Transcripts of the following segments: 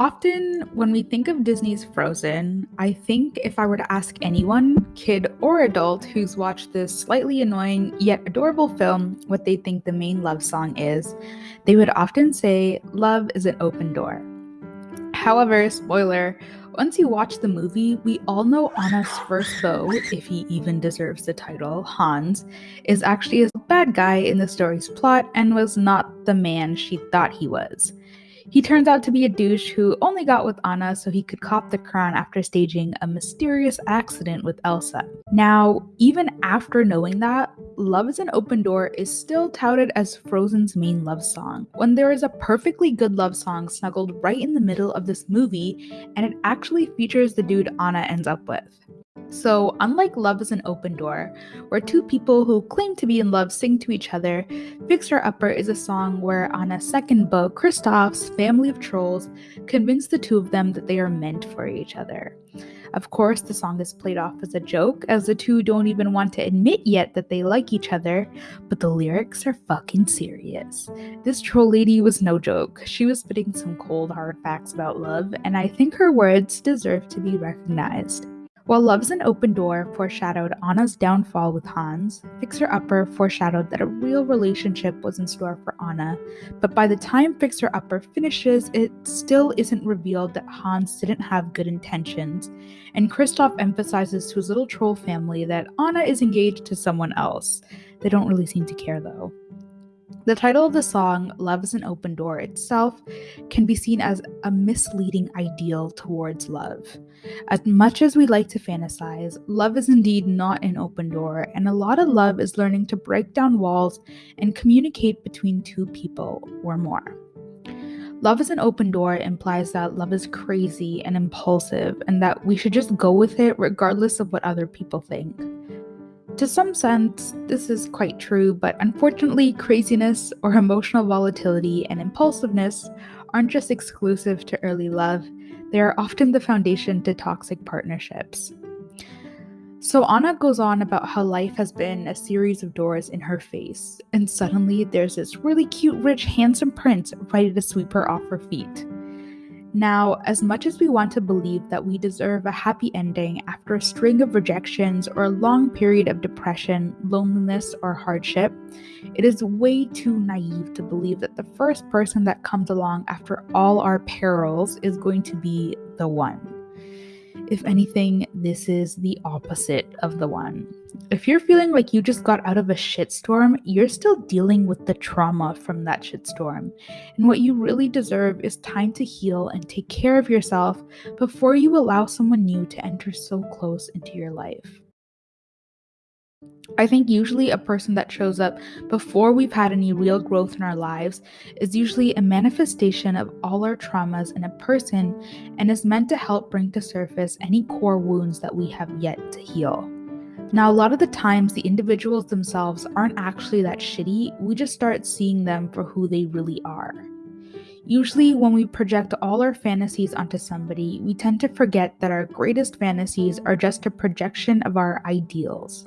Often, when we think of Disney's Frozen, I think if I were to ask anyone, kid or adult, who's watched this slightly annoying yet adorable film what they think the main love song is, they would often say, Love is an open door. However, spoiler, once you watch the movie, we all know Anna's first beau, if he even deserves the title, Hans, is actually a bad guy in the story's plot and was not the man she thought he was. He turns out to be a douche who only got with Anna so he could cop the crown after staging a mysterious accident with Elsa. Now, even after knowing that, Love is an Open Door is still touted as Frozen's main love song, when there is a perfectly good love song snuggled right in the middle of this movie, and it actually features the dude Anna ends up with. So, unlike Love is an Open Door, where two people who claim to be in love sing to each other, Fixer Upper is a song where on a second beau, Kristoff's family of trolls, convince the two of them that they are meant for each other. Of course, the song is played off as a joke, as the two don't even want to admit yet that they like each other, but the lyrics are fucking serious. This troll lady was no joke. She was spitting some cold, hard facts about love, and I think her words deserve to be recognized. While Love's an Open Door foreshadowed Anna's downfall with Hans, Fixer Upper foreshadowed that a real relationship was in store for Anna, but by the time Fixer Upper finishes, it still isn't revealed that Hans didn't have good intentions, and Kristoff emphasizes to his little troll family that Anna is engaged to someone else. They don't really seem to care though. The title of the song, Love is an Open Door, itself can be seen as a misleading ideal towards love. As much as we like to fantasize, love is indeed not an open door, and a lot of love is learning to break down walls and communicate between two people or more. Love is an open door implies that love is crazy and impulsive, and that we should just go with it regardless of what other people think. To some sense, this is quite true, but unfortunately, craziness or emotional volatility and impulsiveness aren't just exclusive to early love, they are often the foundation to toxic partnerships. So Anna goes on about how life has been a series of doors in her face, and suddenly there's this really cute, rich, handsome prince ready to sweep her off her feet. Now, as much as we want to believe that we deserve a happy ending after a string of rejections or a long period of depression, loneliness, or hardship, it is way too naive to believe that the first person that comes along after all our perils is going to be the one. If anything, this is the opposite of the one. If you're feeling like you just got out of a shitstorm, you're still dealing with the trauma from that shitstorm. And what you really deserve is time to heal and take care of yourself before you allow someone new to enter so close into your life. I think usually a person that shows up before we've had any real growth in our lives is usually a manifestation of all our traumas in a person and is meant to help bring to surface any core wounds that we have yet to heal. Now, a lot of the times, the individuals themselves aren't actually that shitty, we just start seeing them for who they really are. Usually, when we project all our fantasies onto somebody, we tend to forget that our greatest fantasies are just a projection of our ideals.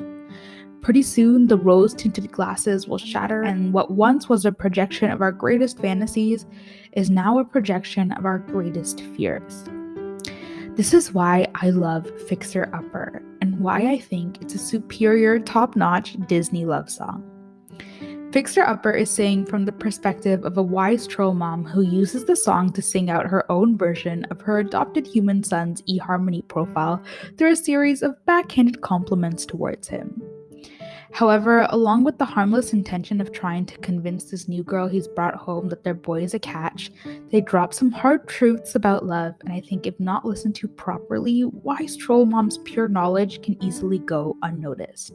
Pretty soon, the rose tinted glasses will shatter, and what once was a projection of our greatest fantasies is now a projection of our greatest fears. This is why I love Fixer Upper, and why I think it's a superior, top notch Disney love song. Fixer Upper is saying from the perspective of a wise troll mom who uses the song to sing out her own version of her adopted human son's eHarmony profile through a series of backhanded compliments towards him. However, along with the harmless intention of trying to convince this new girl he's brought home that their boy is a catch, they drop some hard truths about love, and I think if not listened to properly, wise troll mom's pure knowledge can easily go unnoticed.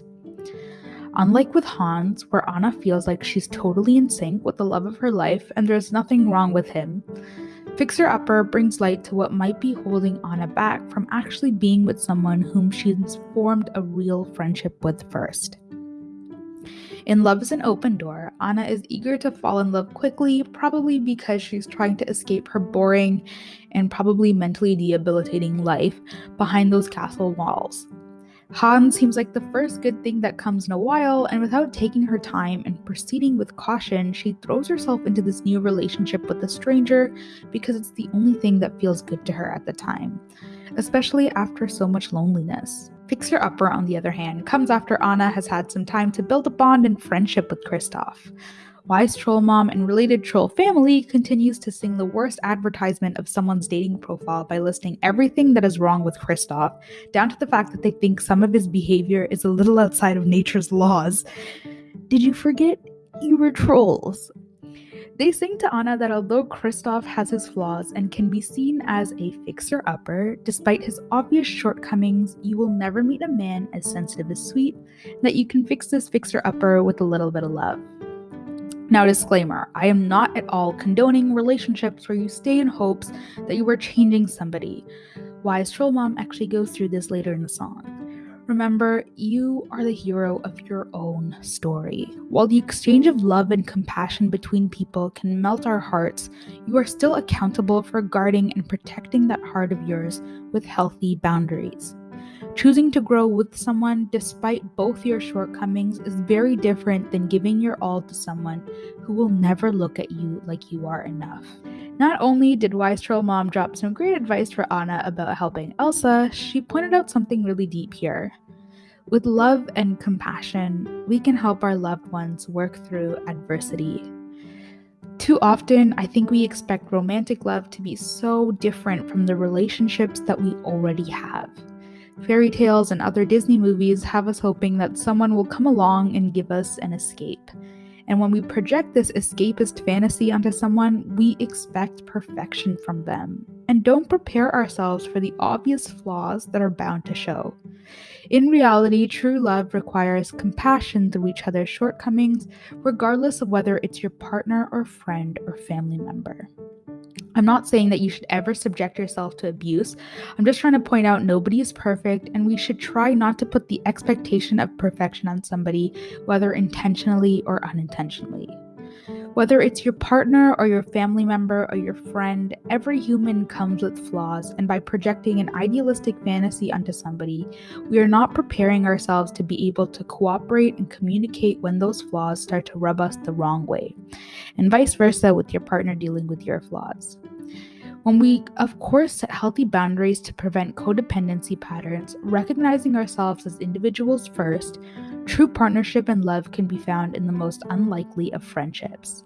Unlike with Hans, where Anna feels like she's totally in sync with the love of her life and there's nothing wrong with him, Fixer Upper brings light to what might be holding Anna back from actually being with someone whom she's formed a real friendship with first. In Love is an Open Door, Anna is eager to fall in love quickly, probably because she's trying to escape her boring and probably mentally debilitating life behind those castle walls. Hans seems like the first good thing that comes in a while, and without taking her time and proceeding with caution, she throws herself into this new relationship with a stranger because it's the only thing that feels good to her at the time, especially after so much loneliness. Fixer Upper, on the other hand, comes after Anna has had some time to build a bond and friendship with Kristoff. Wise Troll Mom and related troll family continues to sing the worst advertisement of someone's dating profile by listing everything that is wrong with Kristoff, down to the fact that they think some of his behavior is a little outside of nature's laws. Did you forget you were trolls? They sing to Anna that although Kristoff has his flaws and can be seen as a fixer upper, despite his obvious shortcomings, you will never meet a man as sensitive as sweet, that you can fix this fixer upper with a little bit of love. Now, disclaimer I am not at all condoning relationships where you stay in hopes that you are changing somebody. Wise Troll Mom actually goes through this later in the song. Remember, you are the hero of your own story. While the exchange of love and compassion between people can melt our hearts, you are still accountable for guarding and protecting that heart of yours with healthy boundaries. Choosing to grow with someone despite both your shortcomings is very different than giving your all to someone who will never look at you like you are enough. Not only did Wise Troll Mom drop some great advice for Anna about helping Elsa, she pointed out something really deep here. With love and compassion, we can help our loved ones work through adversity. Too often, I think we expect romantic love to be so different from the relationships that we already have. Fairy tales and other Disney movies have us hoping that someone will come along and give us an escape. And when we project this escapist fantasy onto someone, we expect perfection from them and don't prepare ourselves for the obvious flaws that are bound to show. In reality, true love requires compassion through each other's shortcomings, regardless of whether it's your partner or friend or family member. I'm not saying that you should ever subject yourself to abuse. I'm just trying to point out nobody is perfect, and we should try not to put the expectation of perfection on somebody, whether intentionally or unintentionally. Whether it's your partner or your family member or your friend, every human comes with flaws, and by projecting an idealistic fantasy onto somebody, we are not preparing ourselves to be able to cooperate and communicate when those flaws start to rub us the wrong way, and vice versa with your partner dealing with your flaws. When we, of course, set healthy boundaries to prevent codependency patterns, recognizing ourselves as individuals first, true partnership and love can be found in the most unlikely of friendships.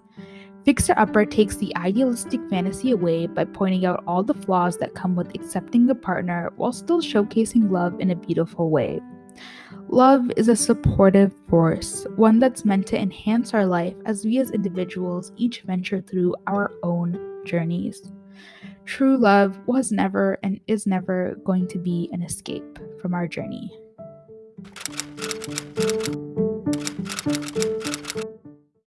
Fixer Upper takes the idealistic fantasy away by pointing out all the flaws that come with accepting a partner while still showcasing love in a beautiful way. Love is a supportive force, one that's meant to enhance our life as we as individuals each venture through our own journeys. True love was never and is never going to be an escape from our journey.